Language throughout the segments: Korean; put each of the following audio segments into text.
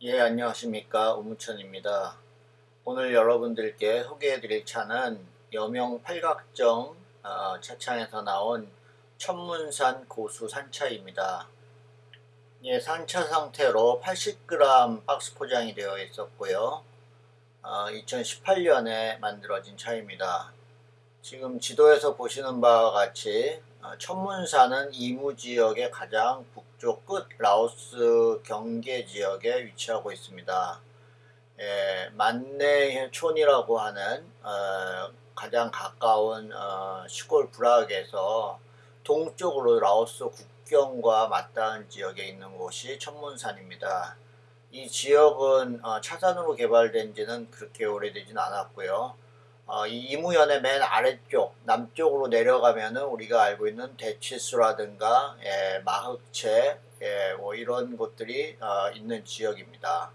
예 안녕하십니까. 우무천입니다. 오늘 여러분들께 소개해 드릴 차는 여명 팔각정 어, 차창에서 나온 천문산 고수 산차입니다. 예 산차 상태로 80g 박스 포장이 되어 있었고요. 어, 2018년에 만들어진 차입니다. 지금 지도에서 보시는 바와 같이 어, 천문산은 이무지역의 가장 북쪽 끝 라오스 경계 지역에 위치하고 있습니다. 예, 만내촌이라고 하는 어, 가장 가까운 어, 시골 부락에서 동쪽으로 라오스 국경과 맞닿은 지역에 있는 곳이 천문산입니다. 이 지역은 어, 차산으로 개발된 지는 그렇게 오래되진 않았고요. 어, 이 이무연의 맨 아래쪽 남쪽으로 내려가면은 우리가 알고 있는 대치수라든가 예, 마흑채 예, 뭐 이런 곳들이 어, 있는 지역입니다.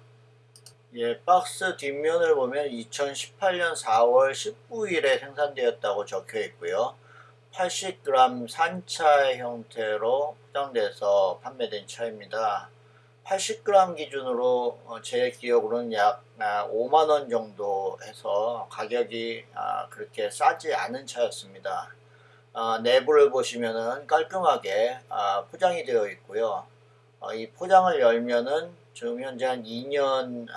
예, 박스 뒷면을 보면 2018년 4월 19일에 생산되었다고 적혀 있고요. 80g 산차 형태로 포장돼서 판매된 차입니다. 80g 기준으로 어, 제 기억으로는 약 5만원 아, 정도 해서 가격이 아, 그렇게 싸지 않은 차였습니다. 어, 내부를 보시면은 깔끔하게 아, 포장이 되어 있고요. 어, 이 포장을 열면은 지금 현재 한 2년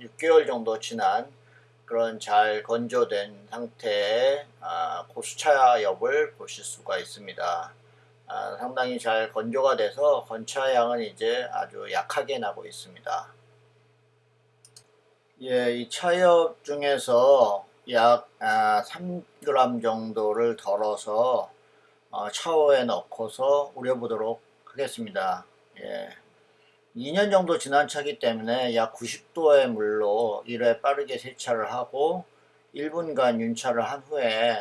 6개월 정도 지난 그런 잘 건조된 상태의 고수차 엽을 보실 수가 있습니다. 아, 상당히 잘 건조가 돼서 건차향은 이제 아주 약하게 나고 있습니다. 예, 이 차엽 중에서 약 아, 3g 정도를 덜어서 어, 차오에 넣고서 우려보도록 하겠습니다. 예. 2년 정도 지난 차기 때문에 약 90도의 물로 1회 빠르게 세차를 하고 1분간 윤차를 한 후에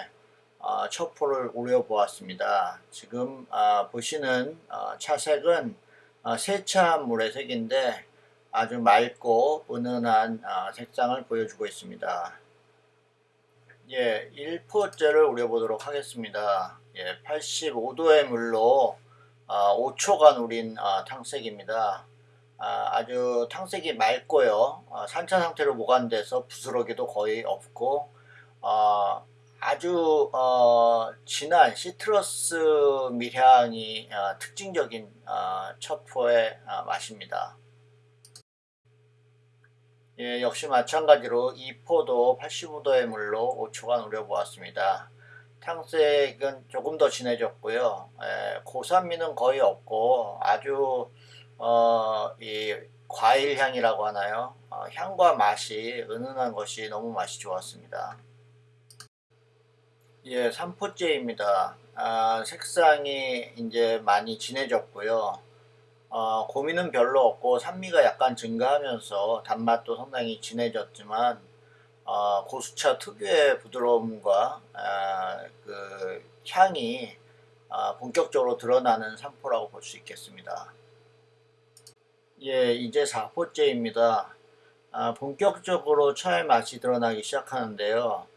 어, 첩포를 우려보았습니다. 지금 어, 보시는 어, 차색은 어, 세차물의 색인데 아주 맑고 은은한 어, 색상을 보여주고 있습니다. 예, 1포째를 우려보도록 하겠습니다. 예, 85도의 물로 5초간 어, 우린 탕색입니다. 아 주 탕색이 맑고요. 산차 상태로 보관돼서 부스러기도 거의 없고 아주 어, 진한 시트러스 밀향이 어, 특징적인 어, 첫포의 어, 맛입니다. 예, 역시 마찬가지로 이 포도 85도의 물로 5초간 우려보았습니다. 탕색은 조금 더 진해졌고요. 예, 고산미는 거의 없고 아주 어, 이 과일 향이라고 하나요? 어, 향과 맛이 은은한 것이 너무 맛이 좋았습니다. 예, 3포째입니다. 아, 색상이 이제 많이 진해졌고요. 어, 고민은 별로 없고 산미가 약간 증가하면서 단맛도 상당히 진해졌지만 어, 고수차 특유의 부드러움과 아, 그 향이 아, 본격적으로 드러나는 산포라고 볼 수 있겠습니다. 예, 이제 4포째입니다. 아, 본격적으로 차의 맛이 드러나기 시작하는데요.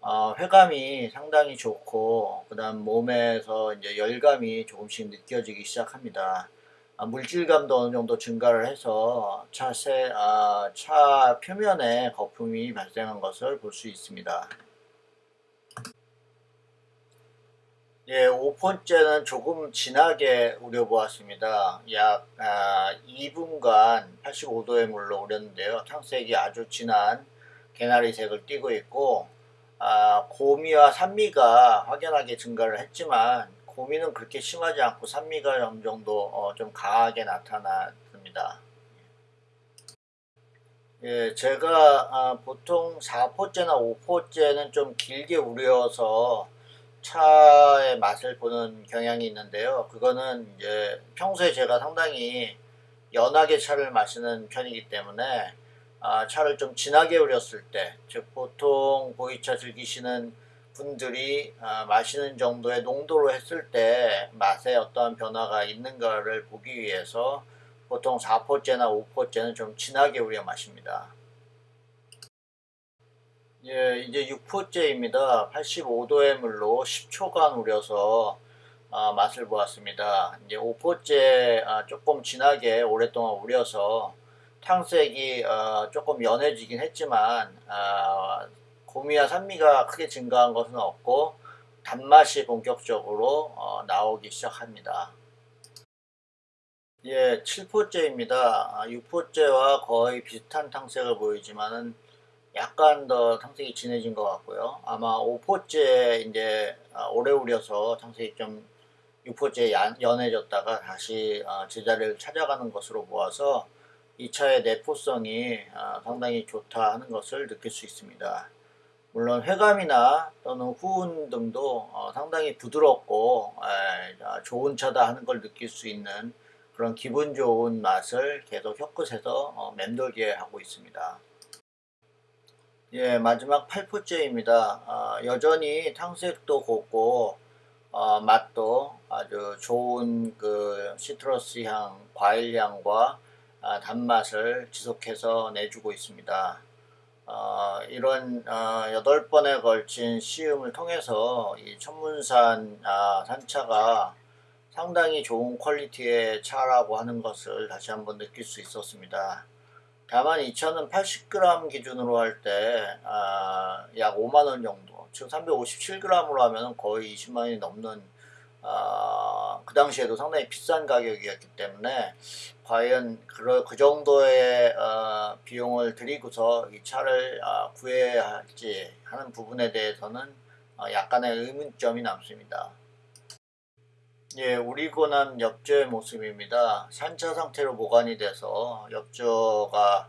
어, 회감이 상당히 좋고 그 다음 몸에서 이제 열감이 조금씩 느껴지기 시작합니다. 아, 물질감도 어느 정도 증가를 해서 차세, 아, 차 표면에 거품이 발생한 것을 볼 수 있습니다. 예, 5번째는 조금 진하게 우려보았습니다. 약 아, 2분간 85도의 물로 우렸는데요. 탕색이 아주 진한 개나리색을 띠고 있고 아, 고미와 산미가 확연하게 증가를 했지만 고미는 그렇게 심하지 않고 산미가 어느 정도 어, 좀 강하게 나타났습니다. 예, 제가 아, 보통 4포째나 5포째는 좀 길게 우려서 차의 맛을 보는 경향이 있는데요. 그거는 이제 평소에 제가 상당히 연하게 차를 마시는 편이기 때문에 아, 차를 좀 진하게 우렸을 때, 즉 보통 보이차 즐기시는 분들이 아, 마시는 정도의 농도로 했을 때 맛에 어떠한 변화가 있는가를 보기 위해서 보통 4포째나 5포째는 좀 진하게 우려 마십니다. 예, 이제 6포째입니다. 85도의 물로 10초간 우려서 아, 맛을 보았습니다. 이제 5포째 아, 조금 진하게 오랫동안 우려서 탕색이 어, 조금 연해지긴 했지만 어, 고미와 산미가 크게 증가한 것은 없고 단맛이 본격적으로 어, 나오기 시작합니다. 예, 7포째입니다. 6포째와 거의 비슷한 탕색을 보이지만은 약간 더 탕색이 진해진 것 같고요. 아마 5포째 이제 아, 오래 우려서 탕색이 좀 6포째 연해졌다가 다시 아, 제자리를 찾아가는 것으로 보아서 이 차의 내포성이 아, 상당히 좋다 하는 것을 느낄 수 있습니다. 물론 회감이나 또는 후운 등도 어, 상당히 부드럽고 좋은 차다 하는 걸 느낄 수 있는 그런 기분 좋은 맛을 계속 혀끝에서 어, 맴돌게 하고 있습니다. 예, 마지막 8포째입니다. 어, 여전히 탕색도 곱고 어, 맛도 아주 좋은 그 시트러스 향, 과일 향과 아, 단맛을 지속해서 내주고 있습니다. 어, 이런 어, 여덟 번에 걸친 시음을 통해서 이 천문산 아, 산차가 상당히 좋은 퀄리티의 차라고 하는 것을 다시 한번 느낄 수 있었습니다. 다만 이 차는 80g 기준으로 할 때약 아, 5만원 정도 즉 357g으로 하면 거의 20만원이 넘는 어, 그 당시에도 상당히 비싼 가격이었기 때문에 과연 그, 그 정도의 어, 비용을 들이고서 이 차를 어, 구해야 할지 하는 부분에 대해서는 어, 약간의 의문점이 남습니다. 예, 우리고 난 엽조의 모습입니다. 산차 상태로 보관이 돼서 엽조가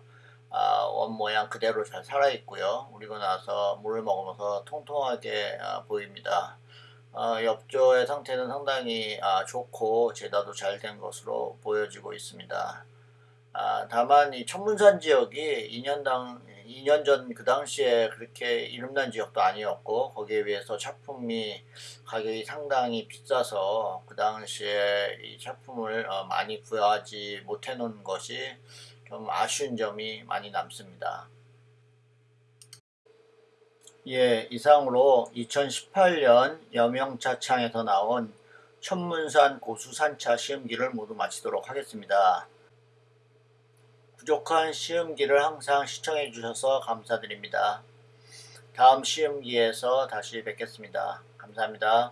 아, 원 모양 그대로 잘 살아있고요. 우리고 나서 물을 먹으면서 통통하게 아, 보입니다. 어, 엽조의 상태는 상당히 아, 좋고 제다도 잘 된 것으로 보여지고 있습니다. 아, 다만 이 천문산 지역이 2년당 2년 전 그 당시에 그렇게 이름난 지역도 아니었고 거기에 비해서 차품이 가격이 상당히 비싸서 그 당시에 이 차품을 어, 많이 구하지 못해 놓은 것이 좀 아쉬운 점이 많이 남습니다. 예, 이상으로 2018년 여명차창에서 나온 천문산 고수산차 시음기를 모두 마치도록 하겠습니다. 부족한 시음기를 항상 시청해 주셔서 감사드립니다. 다음 시음기에서 다시 뵙겠습니다. 감사합니다.